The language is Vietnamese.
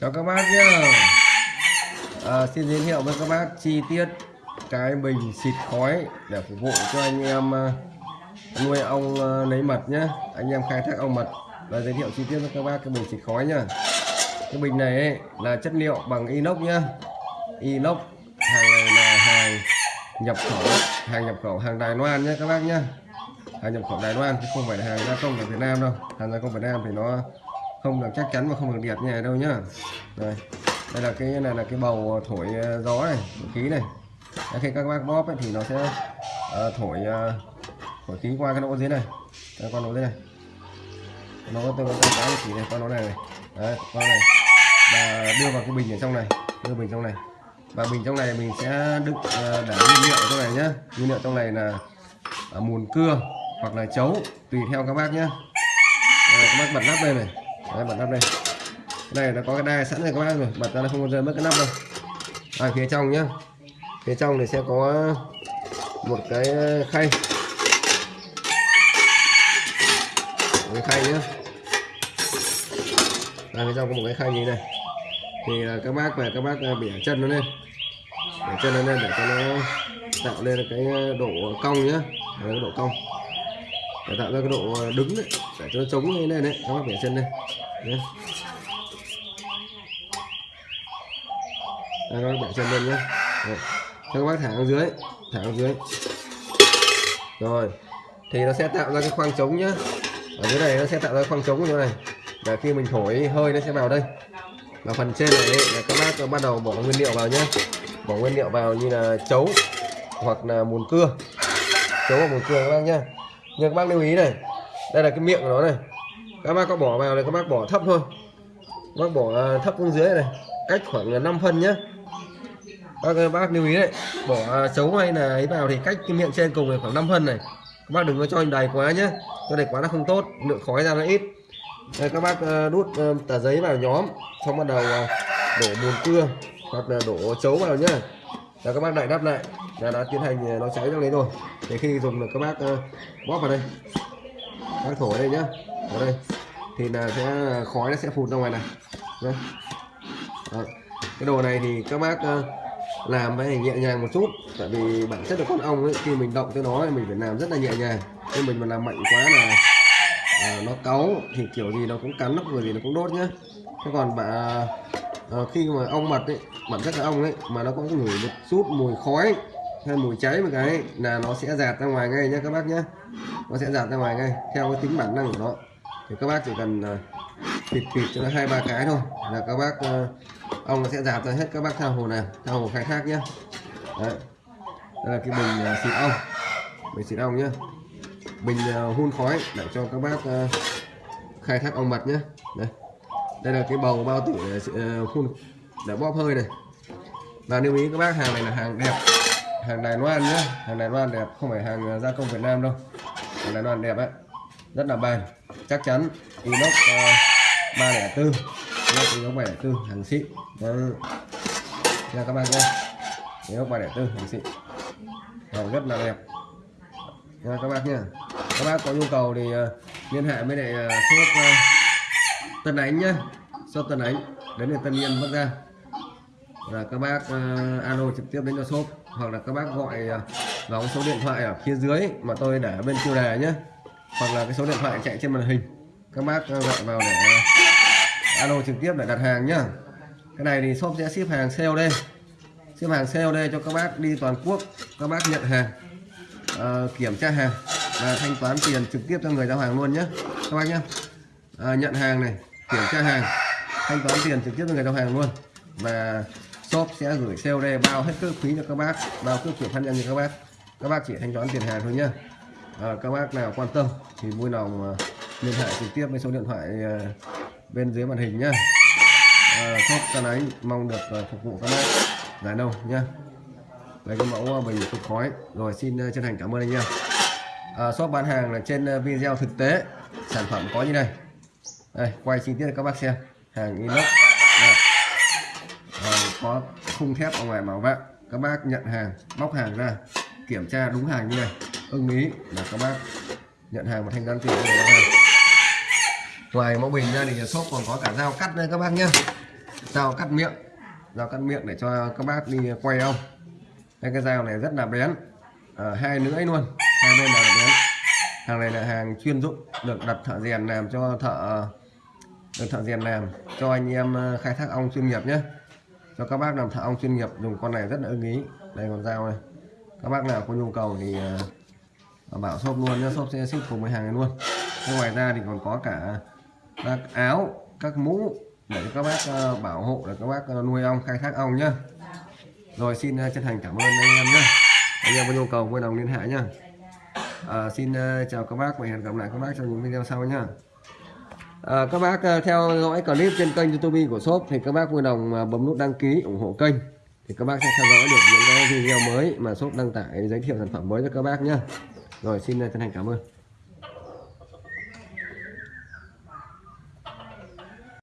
chào các bác nhá. À, xin giới thiệu với các bác chi tiết cái bình xịt khói để phục vụ cho anh em à, nuôi ong à, lấy mật nhá. Anh em khai thác ong mật và giới thiệu chi tiết với các bác cái bình xịt khói nhá. Cái bình này ấy, là chất liệu bằng inox nhá. Inox hàng này là hàng nhập khẩu hàng nhập khẩu hàng Đài Loan nhé các bác nhá. Hàng nhập khẩu Đài Loan chứ không phải là hàng gia công ở Việt Nam đâu. Hàng gia công Việt Nam thì nó không được chắc chắn và không được đẹp như này đâu nhá. Đây đây là cái này là cái bầu thổi ờ, gió này khí này. Đấy, khi các bác bóp ấy, thì nó sẽ uh, thổi uh, thổi khí qua cái lỗ dưới này. Đây, con lỗ dưới này. Nó có tôi có cái chỉ này con lỗ này này. Đấy con này. Và đưa vào cái bình ở trong này đưa bình trong này. Và bình trong này mình sẽ đựng uh, để nguyên liệu trong này nhá. Nguyên liệu trong này là uh, mùn cưa hoặc là chấu tùy theo các bác nhé các bác bật nắp đây này. Đấy, bật nắp đây. Cái này nó có cái đai sẵn rồi các bác rồi bật ra nó không có rơi mất cái nắp đâu. À, phía trong nhá. Phía trong thì sẽ có một cái ờ, khay. Một cái khay nhá. À, phía trong có một cái khay như này. Thì ờ, các bác về các bác ờ, bẻ chân nó lên. Bẻ chân nó lên để cho nó tạo lên cái độ cong nhá. Cái độ cong. Để tạo ra cái độ đứng đấy để cho nó chống như này đấy. Các bác bẻ chân đây nhé đây, các bác bẻ chân lên nhé Đấy. Các bác thả xuống dưới thả xuống dưới. Rồi. Thì nó sẽ tạo ra cái khoang trống nhá. Ở dưới này nó sẽ tạo ra khoang trống như này. Để khi mình thổi hơi nó sẽ vào đây. Và phần trên này là các bác bắt đầu bỏ nguyên liệu vào nhé bỏ nguyên liệu vào như là chấu hoặc là mùn cưa. Chấu hoặc mùn cưa các bác nhá. Nhưng các bác lưu ý này. Đây là cái miệng của nó này các bác có bỏ vào này các bác bỏ thấp thôi. Các bác bỏ à, thấp xuống dưới này. Cách khoảng 5 phân nhé các bác lưu ý đấy. Bỏ à, chấu hay là ấy vào thì cách cái miệng trên cùng này khoảng 5 phân này. Các bác đừng có cho đầy quá nhé cho đầy quá nó không tốt lượng khói ra nó ít. Đây, các bác à, đút tờ giấy vào nhóm. Xong bắt đầu đổ mùn cưa hoặc là đổ chấu vào nhá. Là các bác lại đắp lại. Là đã tiến hành nó cháy trong đấy rồi. Để khi dùng được các bác bóp vào đây. Bác thổi đây nhá. Ở đây thì là sẽ khói nó sẽ phụt ra ngoài này. Nhá. Đó. cái đồ này thì các bác ờ, làm phải nhẹ nhàng một chút tại vì bản chất là con ong ấy, khi mình động tới nó thì mình phải làm rất là nhẹ nhàng. Nhưng mình mà làm mạnh quá là à, nó cáu thì kiểu gì nó cũng cắn nó vừa gì nó cũng đốt nhá. Thế còn bà à, khi mà ong mật ấy bản chất là ong ấy mà nó có ngửi một chút mùi khói hay mùi cháy một cái là nó sẽ giạt ra ngoài ngay nhá các bác nhá, nó sẽ giạt ra ngoài ngay theo cái tính bản năng của nó thì các bác chỉ cần bịt thịt thịt cho nó hai, ba cái thôi là các bác ờ, ong nó sẽ dạt ra hết các bác theo hồ này theo hồ khai thác nhé Đấy. đây là cái bình ờ, xịt ong. Bình xịt ong nhé bình hun khói để cho các bác khai thác ong mật nhé đây. Đây là cái bầu bao tử để hun để bóp hơi này. Và lưu ý các bác, hàng này là hàng đẹp, hàng Đài Loan nhé hàng Đài Loan đẹp, không phải hàng gia công Việt Nam đâu. Hàng Đài Loan đẹp ấy rất là bền chắc chắn inox ờ, ba lẻ tư. Inox ba lẻ tư hàng xịn. Nha các bạn nhé inox ba lẻ tư hàng xịn. Hàng rất là đẹp. Nha các bác nhé các bác có nhu cầu thì uh, liên hệ với lại uh, shop uh, Tân Ánh nhé shop Tân Ánh đến từ Tân Yên Bắc Giang. Là các bác uh, alo trực tiếp đến cho shop. Hoặc là các bác gọi uh, vào số điện thoại ở phía dưới mà tôi để bên tiêu đề nhé hoặc là cái số điện thoại chạy trên màn hình. Các bác gọi vào để ờ, alo trực tiếp để đặt hàng nhá. Cái này thì shop sẽ ship hàng COD ship hàng COD cho các bác đi toàn quốc các bác nhận hàng uh, kiểm tra hàng và thanh toán tiền trực tiếp cho người giao hàng luôn nhé các bác nhé uh, ờ, nhận hàng này kiểm tra hàng thanh toán tiền trực tiếp cho người giao hàng luôn. Và shop sẽ gửi COD bao hết cước phí cho các bác bao cước chuyển phát nhân cho các bác. Các bác chỉ thanh toán tiền hàng thôi nhá à, các bác nào quan tâm thì vui lòng liên hệ trực tiếp với số điện thoại ờ, bên dưới màn hình nhá. À, shop tân ánh mong được ờ, phục vụ các bác. Giải nâu nhá. Lấy cái mẫu ờ, bình phun khói. Rồi xin chân thành cảm ơn anh nha à, shop bán hàng là trên video thực tế. Sản phẩm có như này. Đây quay chi tiết cho các bác xem. Hàng inox. Có khung thép ở ngoài bảo vệ các bác nhận hàng bóc hàng ra kiểm tra đúng hàng như này ưng ý. Là các bác nhận hàng và thanh toán tiền ngoài mẫu bình ra thì shop còn có cả dao cắt đây các bác nhé dao cắt miệng. Dao cắt miệng để cho các bác đi quay ong đây cái dao này rất là bén. À, hai lưỡi luôn. Hai bên là bén. Hàng này là hàng chuyên dụng được đặt thợ rèn làm cho thợ được thợ rèn làm cho anh em ờ, khai thác ong chuyên nghiệp nhé cho các bác làm thợ ong chuyên nghiệp dùng con này rất là ưng ý. Đây còn dao này các bác nào có nhu cầu thì ờ, và bảo shop luôn nhé shop sẽ ship cùng với hàng này luôn. Thế ngoài ra thì còn có cả các áo các mũ để cho các bác ờ, bảo hộ để các bác ờ, nuôi ong khai thác ong nhá. Rồi xin ờ, chân thành cảm ơn anh em nhé anh em có nhu cầu vui lòng liên hệ nhá. À, xin chào các bác và hẹn gặp lại các bác trong những video sau nhá. À, các bác theo dõi clip trên kênh youtube của shop thì các bác vui lòng bấm nút đăng ký ủng hộ kênh. Thì các bác sẽ theo dõi được những cái video mới mà shop đăng tải giới thiệu sản phẩm mới cho các bác nhé rồi xin chân thành cảm ơn.